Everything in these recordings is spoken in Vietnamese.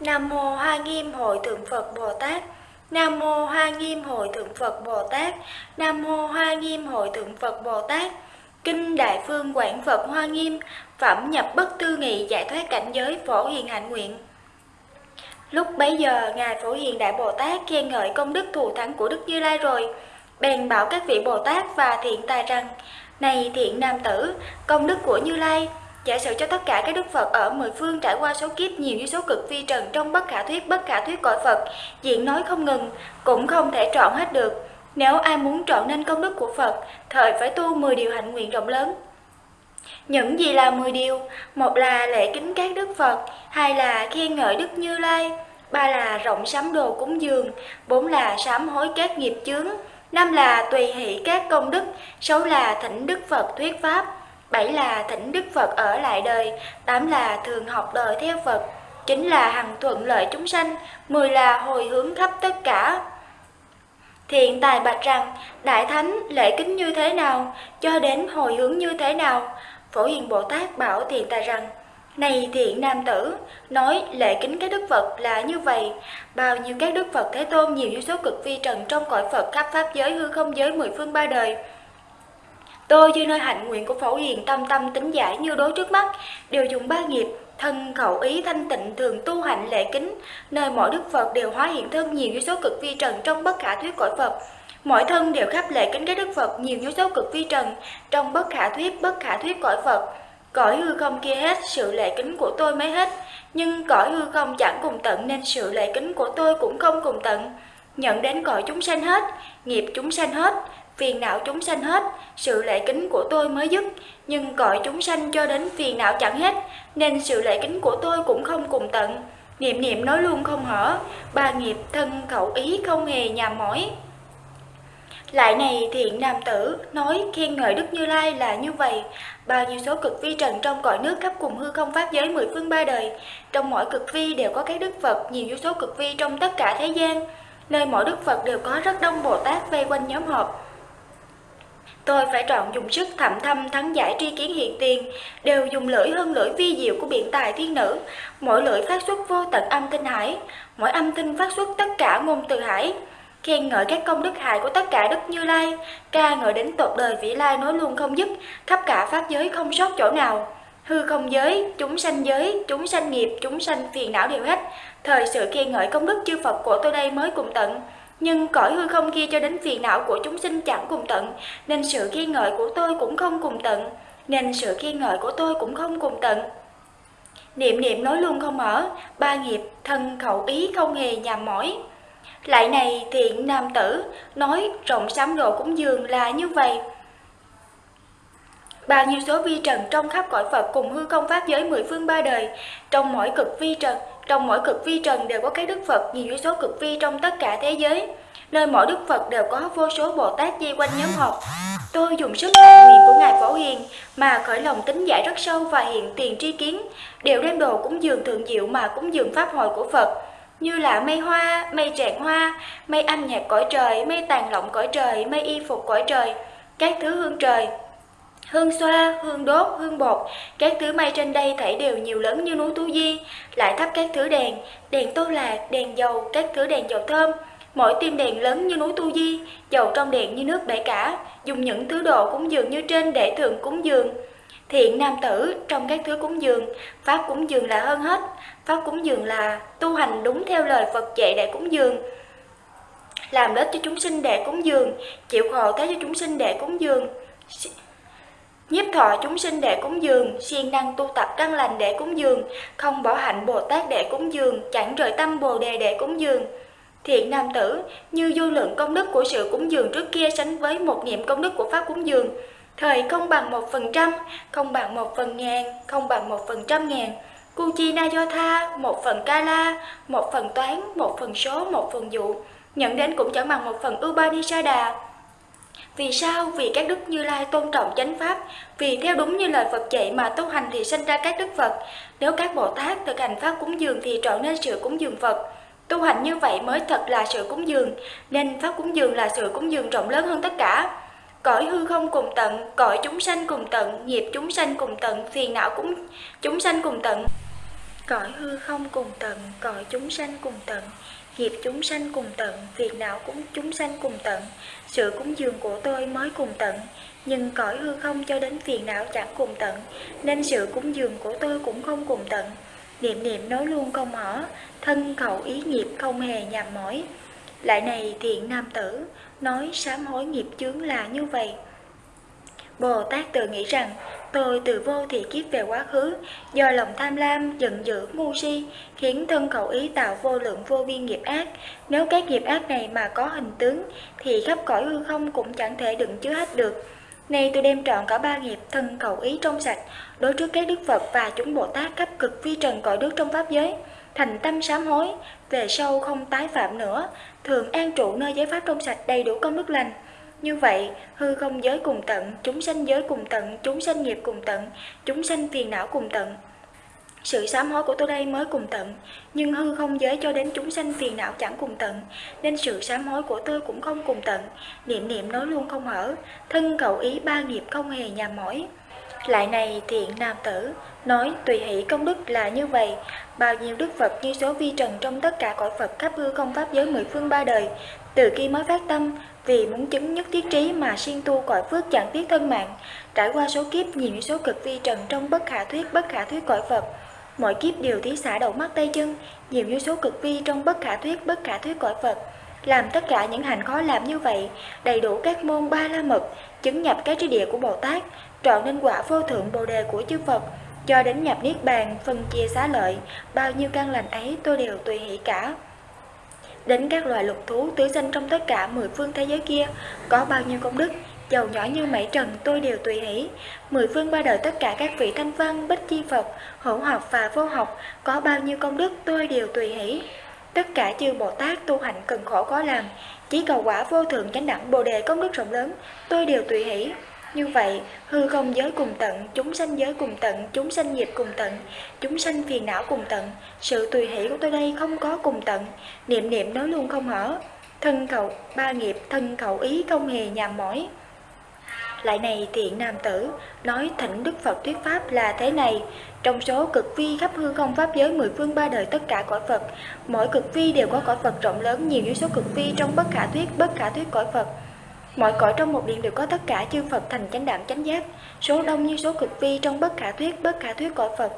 Nam mô Hoa Nghiêm Hội Thượng Phật Bồ Tát. Nam mô Hoa Nghiêm Hội Thượng Phật Bồ Tát. Nam mô Hoa Nghiêm Hội Thượng Phật Bồ Tát. Kinh Đại Phương Quảng Phật Hoa Nghiêm, phẩm nhập bất tư nghị giải thoát cảnh giới phổ hiền hạnh nguyện. Lúc bấy giờ, Ngài Phổ Hiền Đại Bồ Tát khen ngợi công đức thù thắng của Đức Như Lai rồi, bèn bảo các vị Bồ Tát và thiện tài rằng, Này thiện nam tử, công đức của Như Lai, giả sử cho tất cả các đức Phật ở mười phương trải qua số kiếp nhiều như số cực vi trần trong bất khả thuyết bất khả thuyết cõi Phật, diện nói không ngừng, cũng không thể trọn hết được. Nếu ai muốn trọn nên công đức của Phật, thời phải tu 10 điều hạnh nguyện rộng lớn. Những gì là 10 điều? Một là lễ kính các đức Phật, hai là khen ngợi Đức Như Lai, ba là rộng sắm đồ cúng dường, bốn là sám hối các nghiệp chướng, năm là tùy hỷ các công đức, sáu là thỉnh Đức Phật thuyết pháp, bảy là thỉnh Đức Phật ở lại đời, tám là thường học đời theo Phật, chín là hằng thuận lợi chúng sanh, mười là hồi hướng khắp tất cả. Thiện tài bạch rằng, Đại Thánh lễ kính như thế nào, cho đến hồi hướng như thế nào? Phổ Hiền Bồ Tát bảo thiện tài rằng, này thiện nam tử, nói lễ kính các đức Phật là như vậy, bao nhiêu các đức Phật Thế Tôn nhiều như số cực vi trần trong cõi Phật khắp pháp giới hư không giới mười phương ba đời. Tôi như nơi hạnh nguyện của Phổ Hiền tâm tâm tính giải như đối trước mắt, đều dùng ba nghiệp, thân khẩu ý thanh tịnh thường tu hạnh lễ kính, nơi mỗi đức Phật đều hóa hiện thân nhiều như số cực vi trần trong bất khả thuyết cõi Phật. Mỗi thân đều khắp lễ kính các đức Phật nhiều như số cực vi trần trong bất khả thuyết bất khả thuyết cõi Phật. Cõi hư không kia hết, sự lệ kính của tôi mới hết, nhưng cõi hư không chẳng cùng tận nên sự lệ kính của tôi cũng không cùng tận. Nhận đến cõi chúng sanh hết, nghiệp chúng sanh hết, phiền não chúng sanh hết, sự lệ kính của tôi mới dứt, nhưng cõi chúng sanh cho đến phiền não chẳng hết, nên sự lệ kính của tôi cũng không cùng tận. Niệm niệm nói luôn không hở, ba nghiệp thân khẩu ý không hề nhàm mỏi. Lại này thiện nam tử nói khen ngợi Đức Như Lai là như vậy, bao nhiêu số cực vi trần trong cõi nước khắp cùng hư không pháp giới mười phương ba đời, trong mỗi cực vi đều có các đức Phật, nhiều vô số cực vi trong tất cả thế gian, nơi mỗi đức Phật đều có rất đông Bồ Tát vây quanh nhóm họp. Tôi phải chọn dùng sức thầm thâm thắng giải tri kiến hiện tiền, đều dùng lưỡi hơn lưỡi vi diệu của biện tài thiên nữ, mỗi lưỡi phát xuất vô tận âm tinh hải, mỗi âm tinh phát xuất tất cả ngôn từ hải khen ngợi các công đức hài của tất cả Đức Như Lai, ca ngợi đến tột đời vĩ lai nói luôn không dứt, khắp cả pháp giới không sót chỗ nào. Hư không giới, chúng sanh giới, chúng sanh nghiệp, chúng sanh phiền não đều hết. Thời sự khen ngợi công đức chư Phật của tôi đây mới cùng tận. Nhưng cõi hư không kia cho đến phiền não của chúng sinh chẳng cùng tận, nên sự khen ngợi của tôi cũng không cùng tận, nên sự khen ngợi của tôi cũng không cùng tận. Niệm niệm nói luôn không mở, ba nghiệp, thân khẩu ý không hề nhàm mỏi. Lại này thiện nam tử, nói rộng sám đồ cúng dường là như vậy. Bao nhiêu số vi trần trong khắp cõi Phật cùng hư công pháp giới mười phương ba đời, trong mỗi cực vi trần, trong mỗi cực vi trần đều có cái đức Phật nhiều số cực vi trong tất cả thế giới. Nơi mỗi đức Phật đều có vô số Bồ Tát dây quanh nhóm họp. Tôi dùng sức đại nguyện của Ngài Phổ Hiền mà khởi lòng tính giải rất sâu và hiện tiền tri kiến, đều đem đồ cúng dường thượng diệu mà cúng dường pháp hội của Phật như là mây hoa, mây trạng hoa, mây âm nhạc cõi trời, mây tàn lộng cõi trời, mây y phục cõi trời, các thứ hương trời. Hương xoa, hương đốt, hương bột, các thứ mây trên đây thảy đều nhiều lớn như núi Tu Di, lại thắp các thứ đèn, đèn tô lạc, đèn dầu, các thứ đèn dầu thơm, mỗi tim đèn lớn như núi Tu Di, dầu trong đèn như nước bể cả, dùng những thứ đồ cúng dường như trên để thường cúng dường. Thiện nam tử trong các thứ cúng dường, pháp cúng dường là hơn hết, pháp cúng dường là tu hành đúng theo lời Phật dạy để cúng dường. Làm đất cho chúng sinh để cúng dường, chịu khổ thế cho chúng sinh để cúng dường. Nhiếp thọ chúng sinh để cúng dường, siêng năng tu tập căn lành để cúng dường, không bỏ hạnh Bồ Tát để cúng dường, chẳng rời tâm Bồ Đề để cúng dường. Thiện nam tử, như vô lượng công đức của sự cúng dường trước kia sánh với một niệm công đức của Pháp cúng dường, Thời không bằng một phần trăm, không bằng một phần ngàn, không bằng một phần trăm ngàn. Cu chi na do tha, một phần ca la, một phần toán, một phần số, một phần dụ. Nhận đến cũng chẳng bằng một phần Upanishada. À. Vì sao? Vì các đức Như Lai tôn trọng chánh pháp, vì theo đúng như lời Phật dạy mà tu hành thì sinh ra các đức Phật. Nếu các Bồ Tát thực hành pháp cúng dường thì trọn nên sự cúng dường Phật. Tu hành như vậy mới thật là sự cúng dường, nên pháp cúng dường là sự cúng dường rộng lớn hơn tất cả. Cõi hư không cùng tận, cõi chúng sanh cùng tận, nghiệp chúng sanh cùng tận, phiền não cũng chúng sanh cùng tận. Cõi hư không cùng tận, cõi chúng sanh cùng tận, nghiệp chúng sanh cùng tận, phiền não cũng chúng sanh cùng tận. Sự cúng dường của tôi mới cùng tận, nhưng cõi hư không cho đến phiền não chẳng cùng tận, nên sự cúng dường của tôi cũng không cùng tận. Niệm niệm nói luôn không mở thân khẩu ý nghiệp không hề nhàm mỏi. Lại này thiện nam tử, nói sám hối nghiệp chướng là như vậy. Bồ Tát tự nghĩ rằng, tôi từ vô thị kiếp về quá khứ, do lòng tham lam, giận dữ, ngu si, khiến thân khẩu ý tạo vô lượng vô biên nghiệp ác. Nếu các nghiệp ác này mà có hình tướng, thì khắp cõi hư không cũng chẳng thể đựng chứa hết được. Nay tôi đem trọn cả ba nghiệp thân khẩu ý trong sạch, đối trước các Đức Phật và chúng Bồ Tát khắp cực vi trần cõi nước trong Pháp giới, thành tâm sám hối, về sau không tái phạm nữa, thường an trụ nơi giới Pháp trong sạch đầy đủ công đức lành. Như vậy, hư không giới cùng tận, chúng sanh giới cùng tận, chúng sanh nghiệp cùng tận, chúng sanh phiền não cùng tận. Sự sám hối của tôi đây mới cùng tận, nhưng hư không giới cho đến chúng sanh phiền não chẳng cùng tận, nên sự sám hối của tôi cũng không cùng tận. Niệm niệm nói luôn không hở, thân cậu ý ba nghiệp không hề nhàm mỏi. Lại này thiện nam tử, nói tùy hỷ công đức là như vậy, bao nhiêu đức Phật như số vi trần trong tất cả cõi Phật khắp hư không pháp giới mười phương ba đời, từ khi mới phát tâm, vì muốn chứng nhất thiết trí mà siêng tu cõi phước chẳng tiếc thân mạng, trải qua số kiếp nhiều như số cực vi trần trong bất khả thuyết bất khả thuyết cõi Phật, mọi kiếp đều thí xả đầu mắt tay chân, nhiều như số cực vi trong bất khả thuyết bất khả thuyết cõi Phật, làm tất cả những hành khó làm như vậy, đầy đủ các môn ba la mật, chứng nhập cái trí địa của Bồ Tát, trọn nên quả vô thượng Bồ đề của chư Phật, cho đến nhập niết bàn, phân chia xá lợi, bao nhiêu căn lành ấy tôi đều tùy hỷ cả. Đến các loài lục thú tứ sinh trong tất cả mười phương thế giới kia, có bao nhiêu công đức, giàu nhỏ như mảy trần tôi đều tùy hỷ. Mười phương ba đời tất cả các vị thanh văn, bích chi Phật, hữu học và vô học, có bao nhiêu công đức tôi đều tùy hỷ. Tất cả chư Bồ Tát tu hành cần khổ có làm, chỉ cầu quả vô thượng chánh đẳng Bồ đề công đức rộng lớn, tôi đều tùy hỷ. Như vậy, hư không giới cùng tận, chúng sanh giới cùng tận, chúng sanh nghiệp cùng tận, chúng sanh phiền não cùng tận, sự tùy hỷ của tôi đây không có cùng tận, niệm niệm nói luôn không hở, thân cầu ba nghiệp, thân cầu ý không hề nhàm mỏi. Lại này thiện nam tử, nói thỉnh Đức Phật thuyết Pháp là thế này, trong số cực vi khắp hư không Pháp giới mười phương ba đời tất cả cõi Phật, mỗi cực vi đều có cõi Phật rộng lớn nhiều như số cực vi trong bất khả thuyết, bất khả thuyết cõi Phật. Mọi cõi trong một điện đều có tất cả chư Phật thành chánh đạm chánh giác, số đông như số cực vi trong bất khả thuyết, bất khả thuyết cõi Phật.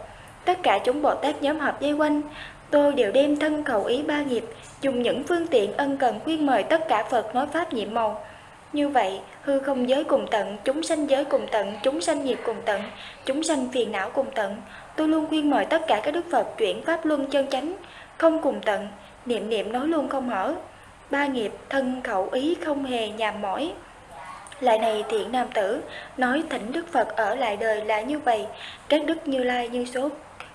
Tất cả chúng Bồ Tát nhóm hợp dây quanh, tôi đều đem thân cầu ý ba nghiệp, dùng những phương tiện ân cần khuyên mời tất cả Phật nói Pháp nhiệm màu. Như vậy, hư không giới cùng tận, chúng sanh giới cùng tận, chúng sanh nghiệp cùng tận, chúng sanh phiền não cùng tận. Tôi luôn khuyên mời tất cả các Đức Phật chuyển Pháp luân chân chánh, không cùng tận, niệm niệm nói luôn không hở ba nghiệp thân khẩu ý không hề nhàm mỏi. Lại này thiện nam tử, nói thỉnh Đức Phật ở lại đời là như vậy, các đức như lai như số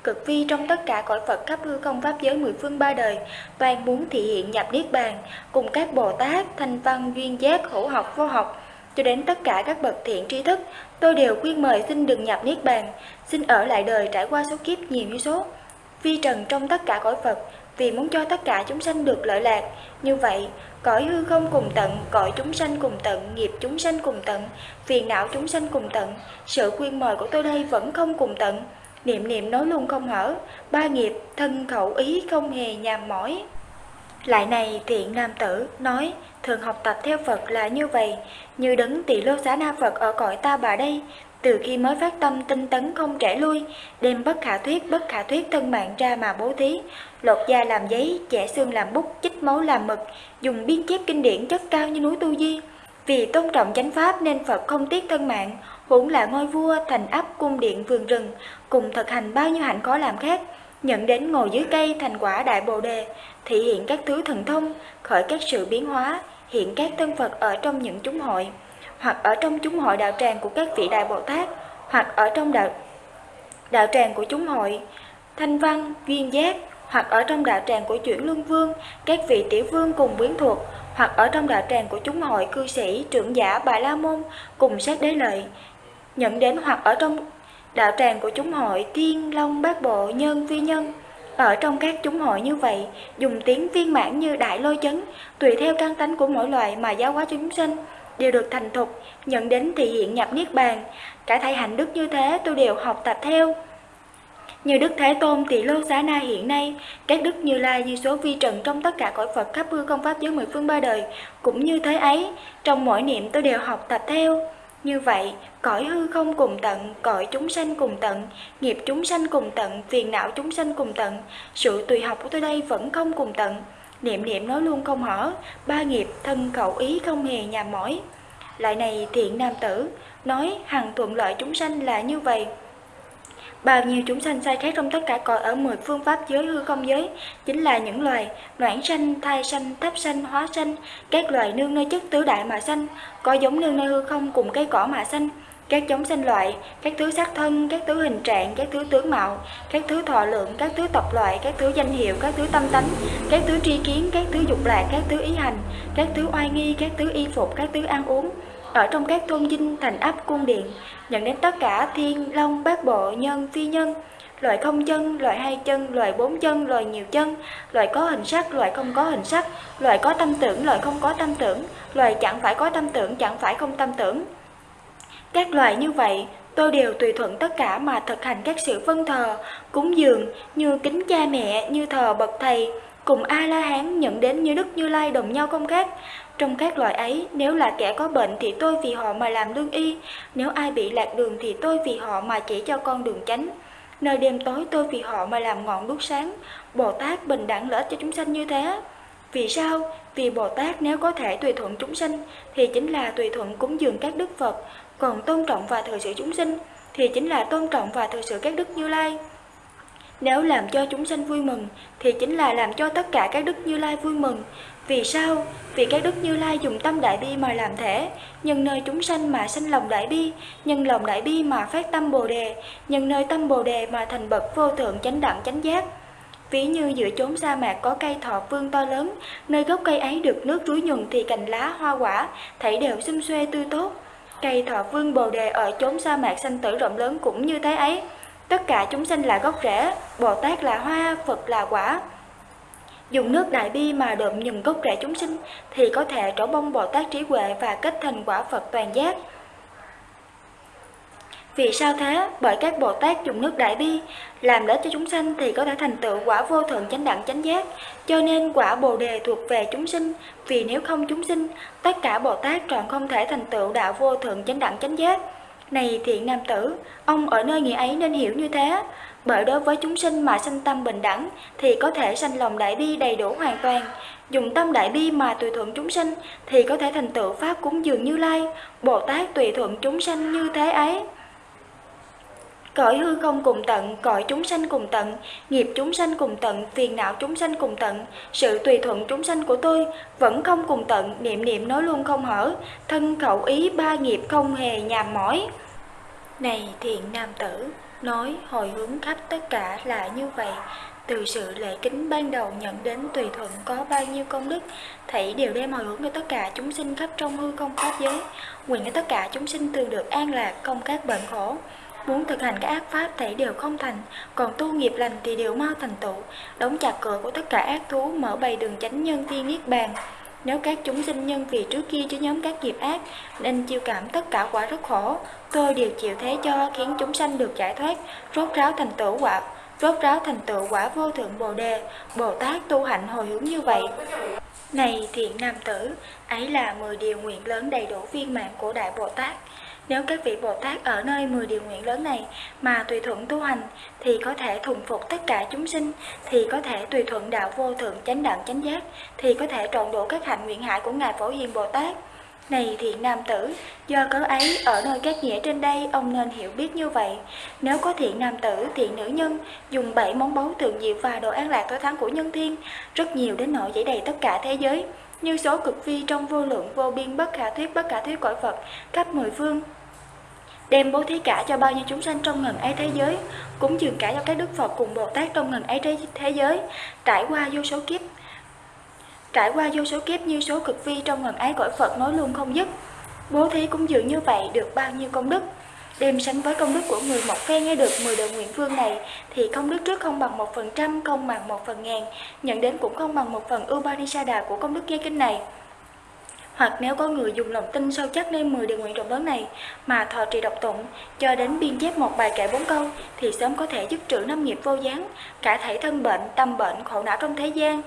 cực vi trong tất cả cõi Phật khắp hư không pháp giới mười phương ba đời, toàn muốn thị hiện nhập niết bàn, cùng các Bồ Tát, thanh văn, duyên giác, hữu học, vô học, cho đến tất cả các bậc thiện tri thức, tôi đều khuyên mời xin đừng nhập niết bàn, xin ở lại đời trải qua số kiếp nhiều như số. Vi trần trong tất cả cõi Phật, vì muốn cho tất cả chúng sanh được lợi lạc. Như vậy, cõi hư không cùng tận, cõi chúng sanh cùng tận, nghiệp chúng sanh cùng tận, phiền não chúng sanh cùng tận, sự khuyên mời của tôi đây vẫn không cùng tận. Niệm niệm nói luôn không hở, ba nghiệp, thân khẩu ý không hề nhàm mỏi. Lại này thiện nam tử nói, thường học tập theo Phật là như vậy, như đấng tỷ lô xá na Phật ở cõi ta bà đây, từ khi mới phát tâm tinh tấn không kể lui, đem bất khả thuyết bất khả thuyết thân mạng ra mà bố thí, lột da làm giấy, chẻ xương làm bút, chích máu làm mực, dùng biên chép kinh điển chất cao như núi tu di. Vì tôn trọng chánh pháp nên Phật không tiếc thân mạng, huống là ngôi vua, thành ấp, cung điện, vườn rừng, cùng thực hành bao nhiêu hạnh khó làm khác, nhận đến ngồi dưới cây thành quả đại bồ đề, thị hiện các thứ thần thông, khởi các sự biến hóa, hiện các thân Phật ở trong những chúng hội hoặc ở trong chúng hội đạo tràng của các vị đại Bồ Tát, hoặc ở trong đạo đạo tràng của chúng hội Thanh Văn, Duyên Giác, hoặc ở trong đạo tràng của chuyển luân vương, các vị tiểu vương cùng quyến thuộc, hoặc ở trong đạo tràng của chúng hội cư sĩ, trưởng giả, bà la môn cùng sát đế lợi, nhận đến hoặc ở trong đạo tràng của chúng hội thiên long bát bộ nhân vi nhân. Ở trong các chúng hội như vậy, dùng tiếng viên mãn như đại lôi chấn, tùy theo căn tánh của mỗi loại mà giáo hóa chúng sinh, đều được thành thục, nhận đến thị hiện nhập niết bàn. Cả thầy hạnh đức như thế tôi đều học tập theo. Như Đức Thế Tôn tỷ lô xá na hiện nay, các đức như lai như số vi trần trong tất cả cõi Phật khắp hư công pháp giới mười phương ba đời, cũng như thế ấy, trong mỗi niệm tôi đều học tập theo. Như vậy, cõi hư không cùng tận, cõi chúng sanh cùng tận, nghiệp chúng sanh cùng tận, phiền não chúng sanh cùng tận, sự tùy học của tôi đây vẫn không cùng tận. Niệm niệm nói luôn không hở, ba nghiệp thân khẩu ý không hề nhà mỏi. Lại này thiện nam tử, nói hằng thuận lợi chúng sanh là như vậy. Bao nhiêu chúng sanh sai khác trong tất cả cõi ở mười phương pháp giới hư không giới, chính là những loài noãn sanh, thai sanh, thấp sanh, hóa sanh, các loài nương nơi chất tứ đại mà sanh, có giống nương nơi hư không cùng cây cỏ mà sanh, các giống sinh loại, các thứ sắc thân, các thứ hình trạng, các thứ tướng mạo, các thứ thọ lượng, các thứ tộc loại, các thứ danh hiệu, các thứ tâm tánh, các thứ tri kiến, các thứ dục lạc, các thứ ý hành, các thứ oai nghi, các thứ y phục, các thứ ăn uống, ở trong các thôn dinh, thành ấp, cung điện, nhận đến tất cả thiên, long, bát bộ, nhân, phi nhân, loại không chân, loại hai chân, loại bốn chân, loại nhiều chân, loại có hình sắc, loại không có hình sắc, loại có tâm tưởng, loại không có tâm tưởng, loại chẳng phải có tâm tưởng, chẳng phải không tâm tưởng. Các loại như vậy, tôi đều tùy thuận tất cả mà thực hành các sự vân thờ, cúng dường, như kính cha mẹ, như thờ bậc thầy, cùng A-la-hán nhận đến như Đức Như Lai đồng nhau không khác. Trong các loại ấy, nếu là kẻ có bệnh thì tôi vì họ mà làm lương y, nếu ai bị lạc đường thì tôi vì họ mà chỉ cho con đường chánh. Nơi đêm tối tôi vì họ mà làm ngọn đuốc sáng, Bồ Tát bình đẳng lợi cho chúng sanh như thế. Vì sao? Vì Bồ Tát nếu có thể tùy thuận chúng sanh thì chính là tùy thuận cúng dường các đức Phật, còn tôn trọng và thờ sự chúng sinh thì chính là tôn trọng và thờ sự các đức Như Lai. Nếu làm cho chúng sanh vui mừng thì chính là làm cho tất cả các đức Như Lai vui mừng. Vì sao? Vì các đức Như Lai dùng tâm đại bi mà làm thể, nhân nơi chúng sanh mà sanh lòng đại bi, nhân lòng đại bi mà phát tâm Bồ đề, nhân nơi tâm Bồ đề mà thành bậc vô thượng chánh đẳng chánh giác. Ví như giữa chốn sa mạc có cây thọ vương to lớn, nơi gốc cây ấy được nước rúi nhuần thì cành lá hoa quả, thảy đều xum xuê tươi tốt. Cây thọ vương bồ đề ở chốn sa mạc sanh tử rộng lớn cũng như thế ấy. Tất cả chúng sanh là gốc rễ, Bồ Tát là hoa, Phật là quả. Dùng nước đại bi mà đượm nhừng gốc rễ chúng sinh thì có thể trổ bông Bồ Tát trí huệ và kết thành quả Phật toàn giác. Vì sao thế? Bởi các Bồ Tát dùng nước đại bi làm lợi cho chúng sanh thì có thể thành tựu quả vô thượng chánh đẳng chánh giác. Cho nên quả Bồ đề thuộc về chúng sinh, vì nếu không chúng sinh, tất cả Bồ Tát tròn không thể thành tựu đạo vô thượng chánh đẳng chánh giác. Này thiện nam tử, ông ở nơi nghĩa ấy nên hiểu như thế. Bởi đối với chúng sinh mà sanh tâm bình đẳng thì có thể sanh lòng đại bi đầy đủ hoàn toàn. Dùng tâm đại bi mà tùy thuận chúng sinh thì có thể thành tựu pháp cúng dường như lai. Bồ Tát tùy thuận chúng sanh như thế ấy. Cõi hư không cùng tận, cõi chúng sanh cùng tận, nghiệp chúng sanh cùng tận, phiền não chúng sanh cùng tận, sự tùy thuận chúng sanh của tôi vẫn không cùng tận, niệm niệm nói luôn không hở, thân khẩu ý ba nghiệp không hề nhàm mỏi. Này thiện nam tử, nói hồi hướng khắp tất cả là như vậy, từ sự lễ kính ban đầu nhận đến tùy thuận có bao nhiêu công đức, thảy đều đem hồi hướng cho tất cả chúng sinh khắp trong hư không pháp giới, nguyện cho tất cả chúng sinh thường được an lạc, không các bệnh khổ. Muốn thực hành các ác pháp thì đều không thành, còn tu nghiệp lành thì đều mau thành tựu, đóng chặt cửa của tất cả ác thú, mở bày đường chánh nhân tiên niết bàn. Nếu các chúng sinh nhân vì trước kia chứa nhóm các nghiệp ác nên chịu cảm tất cả quả rất khổ, tôi đều chịu thế cho khiến chúng sanh được giải thoát, rốt ráo thành tựu quả, rốt ráo thành tựu quả vô thượng Bồ đề, Bồ Tát tu hạnh hồi hướng như vậy. Này thiện nam tử, ấy là 10 điều nguyện lớn đầy đủ viên mạng của Đại Bồ Tát. Nếu các vị Bồ Tát ở nơi 10 điều nguyện lớn này mà tùy thuận tu hành thì có thể thuần phục tất cả chúng sinh, thì có thể tùy thuận đạo vô thượng chánh đẳng chánh giác, thì có thể trọn đủ các hạnh nguyện hại của Ngài Phổ Hiền Bồ Tát. Này thiện nam tử, do cớ ấy ở nơi các nghĩa trên đây ông nên hiểu biết như vậy. Nếu có thiện nam tử, thiện nữ nhân dùng bảy món báu thượng diệu và đồ an lạc tối thắng của nhân thiên, rất nhiều đến nỗi dễ đầy tất cả thế giới, như số cực vi trong vô lượng vô biên bất khả thuyết bất khả thuyết cõi Phật khắp mười phương đem bố thí cả cho bao nhiêu chúng sanh trong ngần ấy thế giới, cúng dường cả cho các đức Phật cùng Bồ Tát trong ngần ấy thế giới, trải qua vô số kiếp. Trải qua vô số kiếp như số cực vi trong ngần ấy cõi Phật nói luôn không dứt. Bố thí cúng dường như vậy được bao nhiêu công đức. Đem sánh với công đức của người một phen nghe được 10 đời nguyện vương này thì công đức trước không bằng một phần trăm, không bằng một phần ngàn, nhận đến cũng không bằng một phần Upanisada của công đức nghe kinh này. Hoặc nếu có người dùng lòng tin sâu chắc nên 10 điều nguyện rộng lớn này mà thọ trì độc tụng cho đến biên chép một bài kệ bốn câu thì sớm có thể giúp trữ năm nghiệp vô gián, cả thể thân bệnh, tâm bệnh, khổ não trong thế gian,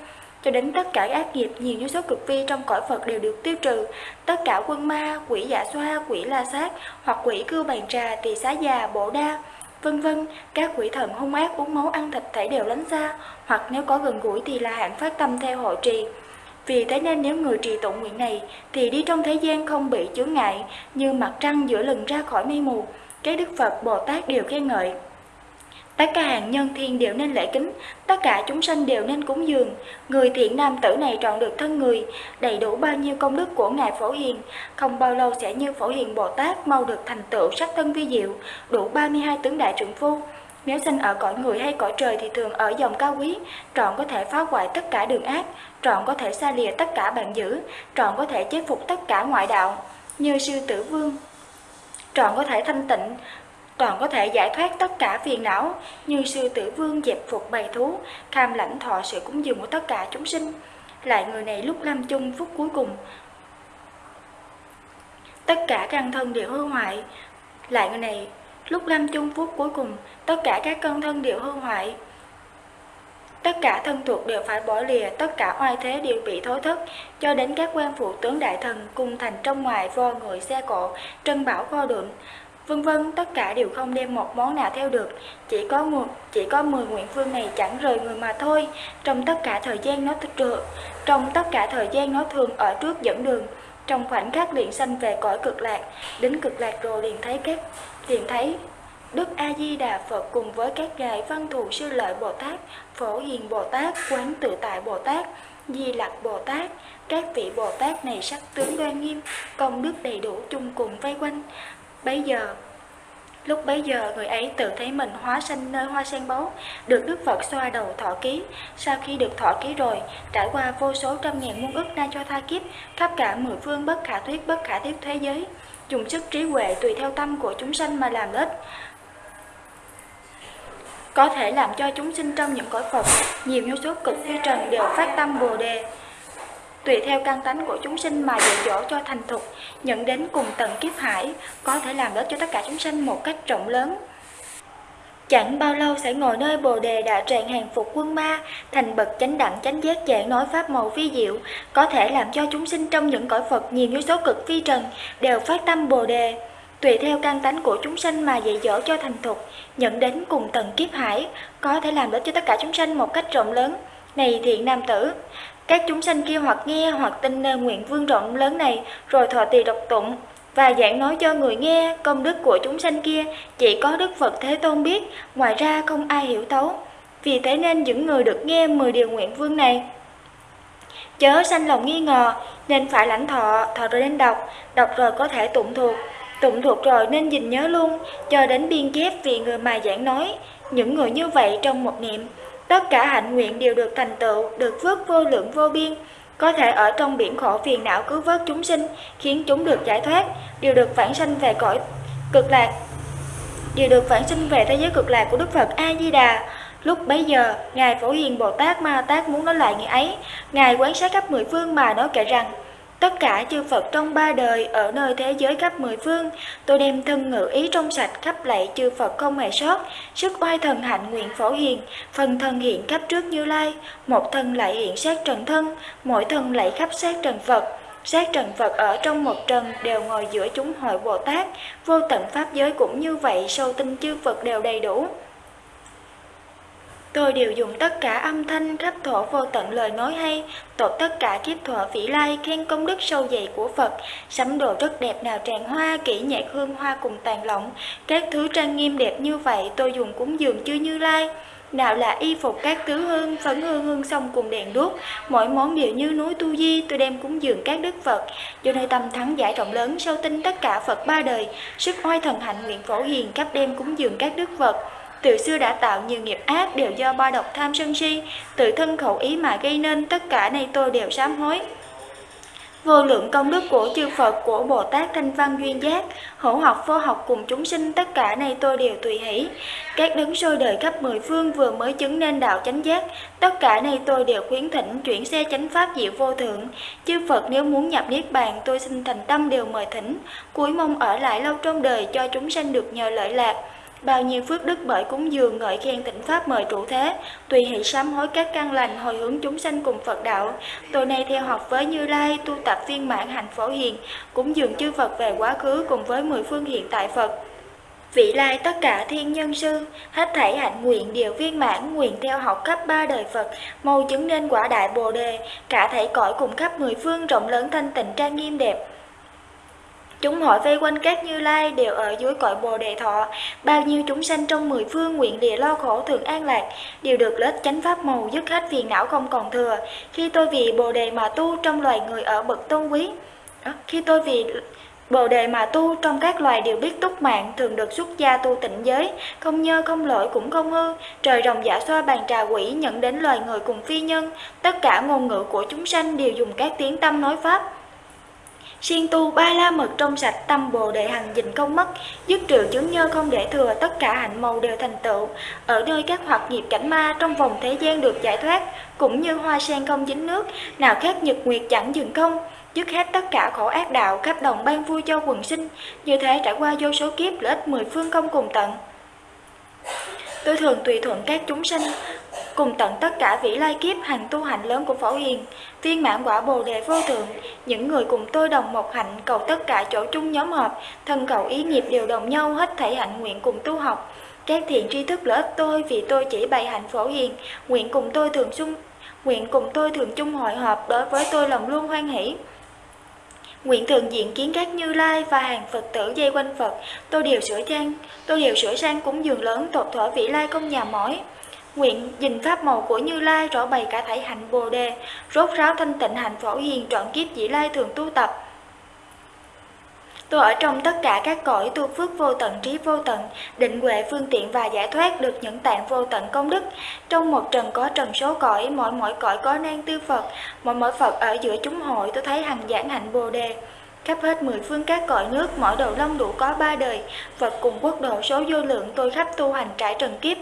cho đến tất cả ác nghiệp nhiều như số cực vi trong cõi Phật đều được tiêu trừ. Tất cả quân ma, quỷ dạ xoa, quỷ la sát hoặc quỷ cư bàn trà, tỳ xá già, bổ đa, vân vân các quỷ thần hung ác uống máu ăn thịt thể đều lánh xa, hoặc nếu có gần gũi thì là hạng phát tâm theo hội trì. Vì thế nên nếu người trì tụng nguyện này thì đi trong thế gian không bị chướng ngại như mặt trăng giữa lừng ra khỏi mây mù. Các Đức Phật Bồ Tát đều khen ngợi. Tất cả hàng nhân thiên đều nên lễ kính, tất cả chúng sanh đều nên cúng dường. Người thiện nam tử này trọn được thân người, đầy đủ bao nhiêu công đức của Ngài Phổ Hiền, không bao lâu sẽ như Phổ Hiền Bồ Tát mau được thành tựu sắc thân vi diệu, đủ 32 tướng đại trượng phu. Nếu sinh ở cõi người hay cõi trời thì thường ở dòng cao quý, trọn có thể phá hoại tất cả đường ác, trọn có thể xa lìa tất cả bạn dữ, trọn có thể chế phục tất cả ngoại đạo, như sư tử vương. Trọn có thể thanh tịnh, toàn có thể giải thoát tất cả phiền não như sư tử vương dẹp phục bầy thú, cam lãnh thọ sự cúng dường của tất cả chúng sinh. Lại người này lúc lâm chung phút cuối cùng, tất cả căn thân đều hư hoại. Lại người này lúc lâm chung phút cuối cùng, tất cả các căn thân đều hư hoại. Tất cả thân thuộc đều phải bỏ lìa, tất cả oai thế đều bị thối thất, cho đến các quan phụ tướng đại thần cùng thành trong ngoài vo người xe cộ, trân bảo kho đựng, vân vân tất cả đều không đem một món nào theo được. Chỉ có một chỉ có 10 nguyện phương này chẳng rời người mà thôi. Trong tất cả thời gian nó thường trong tất cả thời gian nó thường ở trước dẫn đường. Trong khoảnh khắc liền sanh về cõi cực lạc đến cực lạc rồi liền thấy các liền thấy Đức A Di Đà Phật cùng với các ngài Văn Thù Sư Lợi Bồ Tát, Phổ Hiền Bồ Tát, Quán Tự Tại Bồ Tát, Di Lặc Bồ Tát, các vị Bồ Tát này sắc tướng đoan nghiêm, công đức đầy đủ chung cùng vây quanh, Bấy giờ, lúc bấy giờ người ấy tự thấy mình hóa sanh nơi hoa sen báu, được Đức Phật xoa đầu thọ ký. Sau khi được thọ ký rồi, trải qua vô số trăm ngàn muôn ức na cho tha kiếp, khắp cả mười phương bất khả thuyết bất khả thuyết thế giới, dùng sức trí huệ tùy theo tâm của chúng sanh mà làm ích có thể làm cho chúng sinh trong những cõi Phật nhiều vô số cực phi trần đều phát tâm Bồ đề tùy theo căn tánh của chúng sinh mà dạy dỗ cho thành thục, nhận đến cùng tầng kiếp hải, có thể làm lợi cho tất cả chúng sinh một cách rộng lớn. Chẳng bao lâu sẽ ngồi nơi bồ đề đã tràn hàng phục quân ma, thành bậc chánh đẳng chánh giác giảng nói pháp màu vi diệu, có thể làm cho chúng sinh trong những cõi Phật nhiều như số cực phi trần đều phát tâm bồ đề. Tùy theo căn tánh của chúng sinh mà dạy dỗ cho thành thục, nhận đến cùng tầng kiếp hải, có thể làm lợi cho tất cả chúng sinh một cách rộng lớn. Này thiện nam tử, các chúng sanh kia hoặc nghe hoặc tin nơi nguyện vương rộng lớn này rồi thọ tỳ độc tụng. Và giảng nói cho người nghe công đức của chúng sanh kia chỉ có Đức Phật Thế Tôn biết, ngoài ra không ai hiểu thấu. Vì thế nên những người được nghe 10 điều nguyện vương này chớ sanh lòng nghi ngờ nên phải lãnh thọ, thọ rồi nên đọc, đọc rồi có thể tụng thuộc, tụng thuộc rồi nên gìn nhớ luôn, cho đến biên chép vì người mà giảng nói. Những người như vậy trong một niệm Tất cả hạnh nguyện đều được thành tựu, được phước vô lượng vô biên, có thể ở trong biển khổ phiền não cứu vớt chúng sinh, khiến chúng được giải thoát, đều được phản sanh về cõi cực lạc. Đều được phản sinh về thế giới cực lạc của Đức Phật A-di-đà. Lúc bấy giờ, Ngài Phổ Hiền Bồ Tát Ma Tát muốn nói lại ngày ấy, Ngài quán sát khắp mười phương mà nói kể rằng, Tất cả chư Phật trong ba đời ở nơi thế giới khắp mười phương, tôi đem thân ngự ý trong sạch khắp lạy chư Phật không hề sót, sức oai thần hạnh nguyện phổ hiền, phần thân hiện khắp trước như lai, một thân lại hiện sát trần thân, mỗi thân lại khắp sát trần Phật. Sát trần Phật ở trong một trần đều ngồi giữa chúng hội Bồ Tát, vô tận Pháp giới cũng như vậy, sâu tinh chư Phật đều đầy đủ. Tôi đều dùng tất cả âm thanh khắp thổ vô tận lời nói hay, tổ tất cả kiếp thọ vĩ lai khen công đức sâu dày của Phật, sắm đồ rất đẹp nào tràn hoa, kỹ nhạc hương hoa cùng tàn lỏng, các thứ trang nghiêm đẹp như vậy tôi dùng cúng dường chư như lai. Nào là y phục các tứ hương, phấn hương hương xong cùng đèn đuốc, mỗi món đều như núi tu di, tôi đem cúng dường các đức Phật, do nơi tâm thắng giải rộng lớn, sâu tinh tất cả Phật ba đời, sức oai thần hạnh nguyện phổ hiền cấp đem cúng dường các đức Phật từ xưa đã tạo nhiều nghiệp ác đều do ba độc tham sân si, tự thân khẩu ý mà gây nên tất cả này tôi đều sám hối. vô lượng công đức của chư Phật, của Bồ Tát Thanh Văn Duyên Giác, hữu học vô học cùng chúng sinh, tất cả này tôi đều tùy hỷ. Các đấng sôi đời khắp mười phương vừa mới chứng nên đạo chánh giác, tất cả này tôi đều khuyến thỉnh chuyển xe chánh pháp diệu vô thượng. Chư Phật nếu muốn nhập niết bàn, tôi xin thành tâm đều mời thỉnh, cuối mong ở lại lâu trong đời cho chúng sanh được nhờ lợi lạc. Bao nhiêu phước đức bởi cúng dường ngợi khen tịnh pháp mời trụ thế, tùy hỷ sám hối các căn lành hồi hướng chúng sanh cùng Phật đạo. Tôi nay theo học với Như Lai, tu tập viên mãn hạnh phổ hiền, cúng dường chư Phật về quá khứ cùng với mười phương hiện tại Phật. Vị lai tất cả thiên nhân sư, hết thảy hạnh nguyện đều viên mãn, nguyện theo học khắp ba đời Phật, mau chứng nên quả đại Bồ đề, cả thảy cõi cùng khắp mười phương rộng lớn thanh tịnh trang nghiêm đẹp. Chúng hỏi vây quanh các như lai đều ở dưới cõi bồ đề thọ, bao nhiêu chúng sanh trong mười phương nguyện địa lo khổ thường an lạc, đều được lết chánh pháp màu dứt hết phiền não không còn thừa. Khi tôi vì bồ đề mà tu trong loài người ở bậc tôn quý, khi tôi vì Bồ đề mà tu trong các loài đều biết túc mạng, thường được xuất gia tu tịnh giới, không nhơ không lỗi cũng không hư. Trời rồng giả xoa bàn trà quỷ nhận đến loài người cùng phi nhân, tất cả ngôn ngữ của chúng sanh đều dùng các tiếng tâm nói pháp. Siêng tu ba la mật trong sạch tâm bồ đề hằng dình không mất, dứt trừ chứng nhơ không để thừa, tất cả hạnh màu đều thành tựu. Ở nơi các hoạt nghiệp cảnh ma trong vòng thế gian được giải thoát, cũng như hoa sen không dính nước, nào khác nhật nguyệt chẳng dừng không dứt hết tất cả khổ ác đạo, khắp đồng ban vui cho quần sinh, như thế trải qua vô số kiếp lợi ích mười phương không cùng tận. Tôi thường tùy thuận các chúng sinh, cùng tận tất cả vĩ lai kiếp hành tu hạnh lớn của Phổ Hiền, viên mãn quả Bồ đề vô thượng, những người cùng tôi đồng một hạnh cầu tất cả chỗ chung nhóm họp, thân cầu ý nghiệp đều đồng nhau hết thảy hạnh nguyện cùng tu học. Các thiện tri thức lợi ích tôi vì tôi chỉ bày hạnh Phổ Hiền, nguyện cùng tôi thường chung nguyện cùng tôi thường chung hội họp đối với tôi lòng luôn hoan hỷ. Nguyện thường diện kiến các như lai và hàng Phật tử dây quanh Phật, tôi đều sửa trang, tôi đều sửa sang cúng dường lớn tột thỏa vị lai công nhà mỏi. Nguyện dình pháp màu của Như Lai rõ bày cả thảy hạnh Bồ đề, rốt ráo thanh tịnh hạnh phổ hiền trọn kiếp dĩ lai thường tu tập. Tôi ở trong tất cả các cõi tu phước vô tận trí vô tận, định huệ phương tiện và giải thoát được những tạng vô tận công đức. Trong một trần có trần số cõi, mỗi mỗi cõi có nan tư Phật, mỗi mỗi Phật ở giữa chúng hội tôi thấy hằng giảng hạnh Bồ đề. Khắp hết mười phương các cõi nước, mỗi đầu long đủ có ba đời, Phật cùng quốc độ số vô lượng tôi khắp tu hành trải trần kiếp.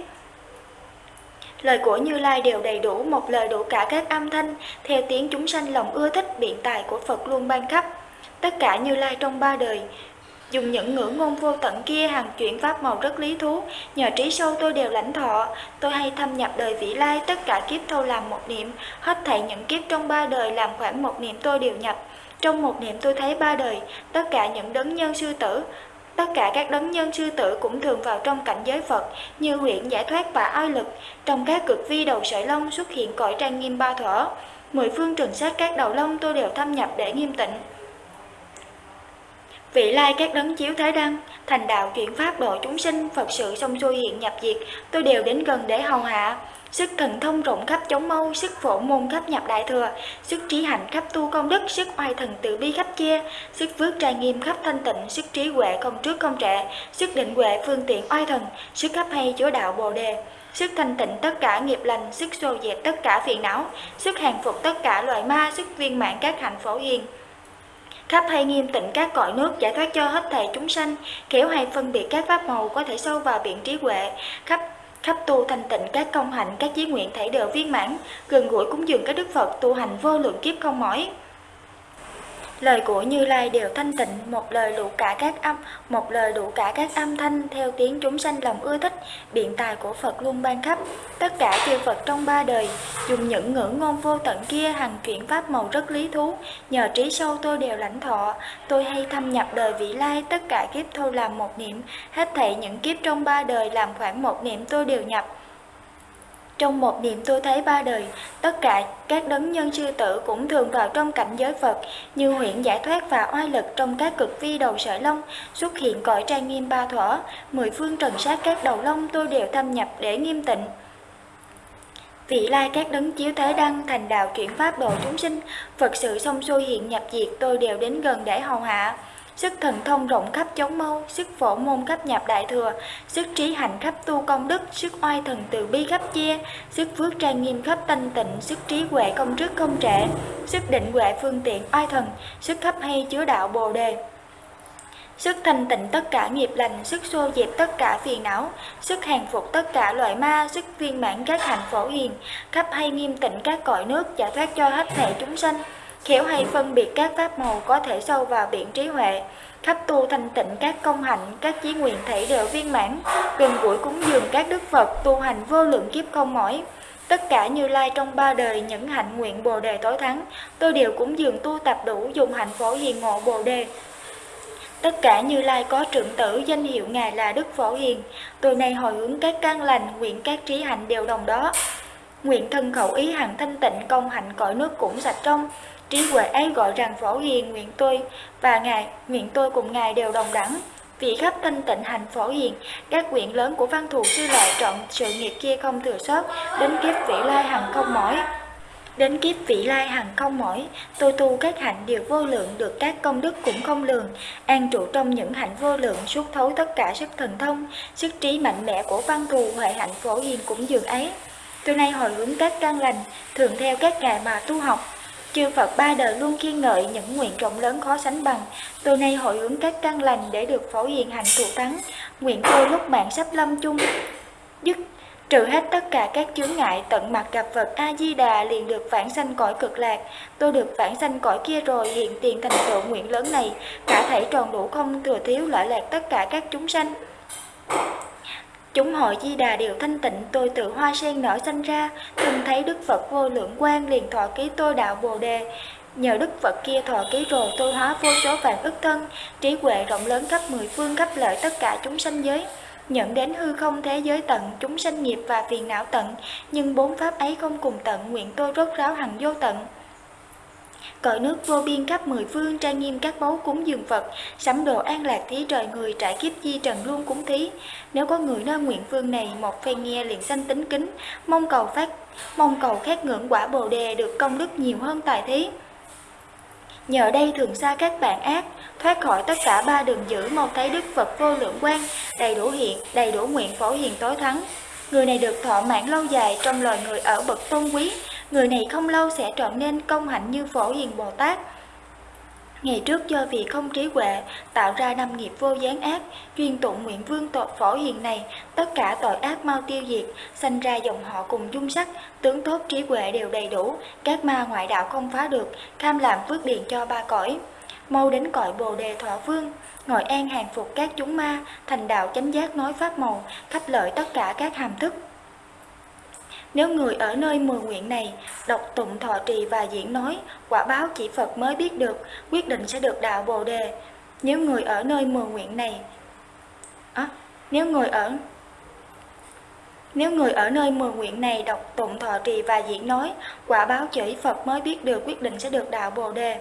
Lời của Như Lai đều đầy đủ, một lời đủ cả các âm thanh, theo tiếng chúng sanh lòng ưa thích biện tài của Phật luôn ban khắp. Tất cả Như Lai trong ba đời, dùng những ngữ ngôn vô tận kia hàng chuyển pháp màu rất lý thú, nhờ trí sâu tôi đều lãnh thọ, tôi hay thâm nhập đời vị lai, tất cả kiếp thâu làm một niệm, hết thảy những kiếp trong ba đời làm khoảng một niệm tôi đều nhập. Trong một niệm tôi thấy ba đời, tất cả những đấng nhân sư tử, Tất cả các đấng nhân sư tử cũng thường vào trong cảnh giới Phật như huyện giải thoát và oai lực. Trong các cực vi đầu sợi lông xuất hiện cõi trang nghiêm ba thở. Mười phương trừng sát các đầu lông tôi đều thâm nhập để nghiêm tịnh. Vị lai các đấng chiếu thế đăng, thành đạo chuyển pháp độ chúng sinh, Phật sự xong xuôi hiện nhập diệt, tôi đều đến gần để hầu hạ. Sức thần thông rộng khắp chống mâu, sức phổ môn khắp nhập đại thừa, sức trí hạnh khắp tu công đức, sức oai thần tự bi khắp chia, sức phước trai nghiêm khắp thanh tịnh, sức trí huệ không trước không trệ, sức định huệ phương tiện oai thần, sức khắp hay chúa đạo bồ đề sức thanh tịnh tất cả nghiệp lành, sức xô dẹp tất cả phiền não, sức hàng phục tất cả loại ma, sức viên mãn các hạnh phổ hiền. Khắp hay nghiêm tịnh các cõi nước giải thoát cho hết thảy chúng sanh, khéo hay phân biệt các pháp màu có thể sâu vào biển trí huệ, khắp khắp tu thanh tịnh các công hạnh các chí nguyện thảy đều viên mãn, gần gũi cúng dường các đức Phật tu hành vô lượng kiếp không mỏi. Lời của Như Lai đều thanh tịnh, một lời đủ cả các âm, một lời đủ cả các âm thanh theo tiếng chúng sanh lòng ưa thích, biện tài của Phật luôn ban khắp. Tất cả chư Phật trong ba đời, dùng những ngữ ngôn vô tận kia hằng chuyển pháp màu rất lý thú, nhờ trí sâu tôi đều lãnh thọ, tôi hay thâm nhập đời vị lai, tất cả kiếp thôi làm một niệm, hết thảy những kiếp trong ba đời làm khoảng một niệm tôi đều nhập. Trong một niệm tôi thấy ba đời, tất cả các đấng nhân sư tử cũng thường vào trong cảnh giới Phật, như huyện giải thoát và oai lực trong các cực vi đầu sợi lông, xuất hiện cõi trang nghiêm ba thuở, mười phương trần sát các đầu lông tôi đều thâm nhập để nghiêm tịnh. Vị lai các đấng chiếu thế đăng thành đạo chuyển pháp độ chúng sinh, Phật sự xong xuôi hiện nhập diệt tôi đều đến gần để hầu hạ sức thần thông rộng khắp chống mâu, sức phổ môn khắp nhập đại thừa, sức trí hạnh khắp tu công đức, sức oai thần từ bi khắp chia, sức phước trang nghiêm khắp thanh tịnh, sức trí huệ công trước không trễ, sức định huệ phương tiện oai thần, sức khắp hay chứa đạo bồ đề. Sức thanh tịnh tất cả nghiệp lành, sức xô dẹp tất cả phiền não, sức hàng phục tất cả loại ma, sức viên mãn các hạnh phổ hiền, khắp hay nghiêm tịnh các cõi nước, giải thoát cho hết thể chúng sanh, khéo hay phân biệt các pháp màu có thể sâu vào biển trí huệ, khắp tu thanh tịnh các công hạnh, các chí nguyện thể đều viên mãn, gần gũi cúng dường các đức Phật tu hành vô lượng kiếp không mỏi. Tất cả Như Lai trong ba đời những hạnh nguyện Bồ đề tối thắng, tôi đều cúng dường tu tập đủ dùng hạnh phổ hiền ngộ Bồ đề. Tất cả Như Lai có trưởng tử danh hiệu Ngài là Đức Phổ Hiền, tôi nay hồi hướng các căn lành, nguyện các trí hạnh đều đồng đó. Nguyện thân khẩu ý hằng thanh tịnh công hạnh cõi nước cũng sạch trong, trí huệ ấy gọi rằng Phổ Hiền nguyện tôi và Ngài, nguyện tôi cùng Ngài đều đồng đẳng. vị khắp thanh tịnh hành Phổ Hiền, các quyển lớn của văn thù sư lại trọn sự nghiệp kia không thừa sót, đến kiếp vị lai hằng không mỏi. Đến kiếp vị lai hằng không mỏi, tôi tu các hạnh đều vô lượng được các công đức cũng không lường, an trụ trong những hạnh vô lượng suốt thấu tất cả sức thần thông, sức trí mạnh mẽ của văn thù huệ hạnh phổ hiền cũng dường ấy. Tôi nay hồi hướng các căn lành, thường theo các ngài mà tu học. Chư Phật ba đời luôn khen ngợi những nguyện rộng lớn khó sánh bằng. Tôi nay hội hướng các căn lành để được phổ hiện hành thụ thắng. Nguyện tôi lúc mạng sắp lâm chung, dứt trừ hết tất cả các chướng ngại tận mặt gặp Phật A Di Đà liền được vãng sanh cõi cực lạc. Tôi được vãng sanh cõi kia rồi hiện tiền thành tựu nguyện lớn này, cả thể tròn đủ không thừa thiếu lợi lạc tất cả các chúng sanh. Chúng hội Di Đà đều thanh tịnh, tôi tự hoa sen nở sanh ra, từng thấy Đức Phật vô lượng quan liền thọ ký tôi đạo Bồ đề. Nhờ Đức Phật kia thọ ký rồi tôi hóa vô số vạn ức thân, trí huệ rộng lớn khắp mười phương khắp lợi tất cả chúng sanh giới nhận đến hư không thế giới tận, chúng sanh nghiệp và phiền não tận, nhưng bốn pháp ấy không cùng tận, nguyện tôi rốt ráo hằng vô tận. Cõi nước vô biên khắp mười phương trang nghiêm các báu cúng dường Phật, sắm đồ an lạc thí trời người trải kiếp di trần luôn cúng thí. Nếu có người nơi nguyện phương này một phen nghe liền sanh tính kính, mong cầu phát mong cầu khát ngưỡng quả bồ đề được công đức nhiều hơn tài thí. Nhờ đây thường xa các bạn ác, thoát khỏi tất cả ba đường dữ mau thấy Đức Phật vô lượng quan, đầy đủ hiện, đầy đủ nguyện phổ hiền tối thắng. Người này được thọ mạng lâu dài trong loài người ở bậc tôn quý, người này không lâu sẽ trở nên công hạnh như phổ hiền Bồ Tát. Ngày trước do vì không trí huệ, tạo ra năm nghiệp vô gián ác, chuyên tụng nguyện vương tội phổ hiền này, tất cả tội ác mau tiêu diệt, sanh ra dòng họ cùng dung sắc, tướng tốt trí huệ đều đầy đủ, các ma ngoại đạo không phá được, cam làm phước điền cho ba cõi. Mau đến cõi bồ đề thọ vương, ngồi an hàng phục các chúng ma, thành đạo chánh giác nói pháp màu, khắp lợi tất cả các hàm thức. Nếu người ở nơi mười nguyện này đọc tụng thọ trì và diễn nói, quả báo chỉ Phật mới biết được, quyết định sẽ được đạo Bồ đề. Nếu người ở nơi mười nguyện này, à, nếu người ở nếu người ở nơi mười nguyện này đọc tụng thọ trì và diễn nói, quả báo chỉ Phật mới biết được quyết định sẽ được đạo Bồ đề.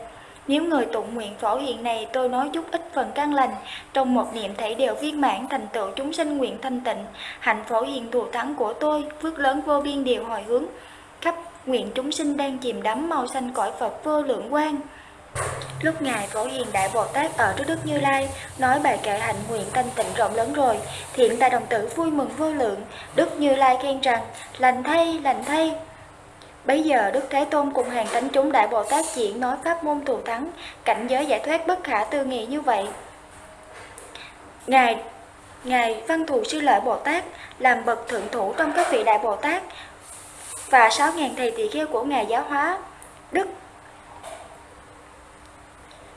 Nếu người tụng nguyện phổ hiện này tôi nói chút ít phần căn lành, trong một niệm thể đều viên mãn thành tựu chúng sinh nguyện thanh tịnh, hạnh phổ hiện thù thắng của tôi, phước lớn vô biên đều hồi hướng, khắp nguyện chúng sinh đang chìm đắm màu xanh cõi Phật vô lượng quang. Lúc Ngài Phổ Hiền Đại Bồ Tát ở trước Đức Như Lai nói bài kệ hạnh nguyện thanh tịnh rộng lớn rồi, thiện tài đồng tử vui mừng vô lượng, Đức Như Lai khen rằng, lành thay, lành thay, Bây giờ Đức Thế Tôn cùng hàng thánh chúng Đại Bồ Tát diễn nói pháp môn thù thắng, cảnh giới giải thoát bất khả tư nghị như vậy. Ngài Ngài Văn Thù Sư Lợi Bồ Tát làm bậc thượng thủ trong các vị Đại Bồ Tát và sáu ngàn thầy tỳ kheo của Ngài giáo hóa. Đức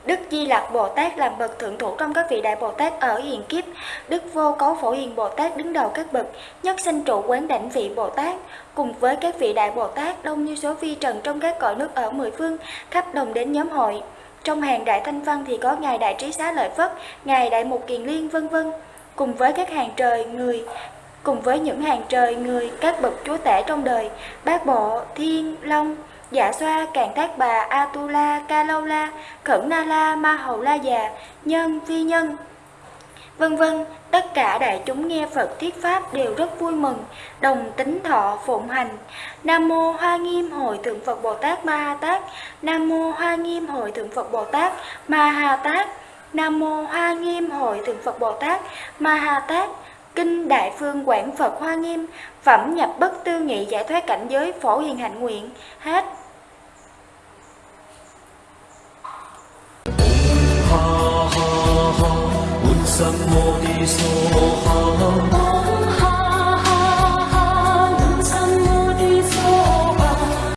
Đức Di Lặc Bồ Tát làm bậc thượng thủ trong các vị đại Bồ Tát ở hiền kiếp. Đức Vô Cấu Phổ Hiền Bồ Tát đứng đầu các bậc, nhất sinh trụ quán đảnh vị Bồ Tát, cùng với các vị đại Bồ Tát đông như số vi trần trong các cõi nước ở mười phương, khắp đồng đến nhóm hội. Trong hàng đại thanh văn thì có ngài đại trí xá lợi Phất, ngài đại mục kiền liên vân vân, cùng với các hàng trời người cùng với những hàng trời người các bậc chúa tể trong đời, bát bộ, thiên, long, Dạ xoa, Càng thác Bà, Atula, kalola Khẩn Na La, Ma Hầu La Già, Nhân, Phi Nhân, vân vân tất cả đại chúng nghe Phật thuyết pháp đều rất vui mừng, đồng tính thọ phụng hành. Nam mô Hoa Nghiêm Hội Thượng Phật Bồ Tát Ma Ha Tát. Nam mô Hoa Nghiêm Hội Thượng Phật Bồ Tát Ma Ha Tát. Nam Mô Hoa Nghiêm Hội Thượng Phật Bồ Tát Ma Ha Tát Kinh Đại Phương Quảng Phật Hoa Nghiêm, Phẩm Nhập Bất Tư Nghị Giải Thoát Cảnh Giới Phổ Hiền Hạnh Nguyện, hết. Ha ha ha, Bụt Sam Mô So Ha ha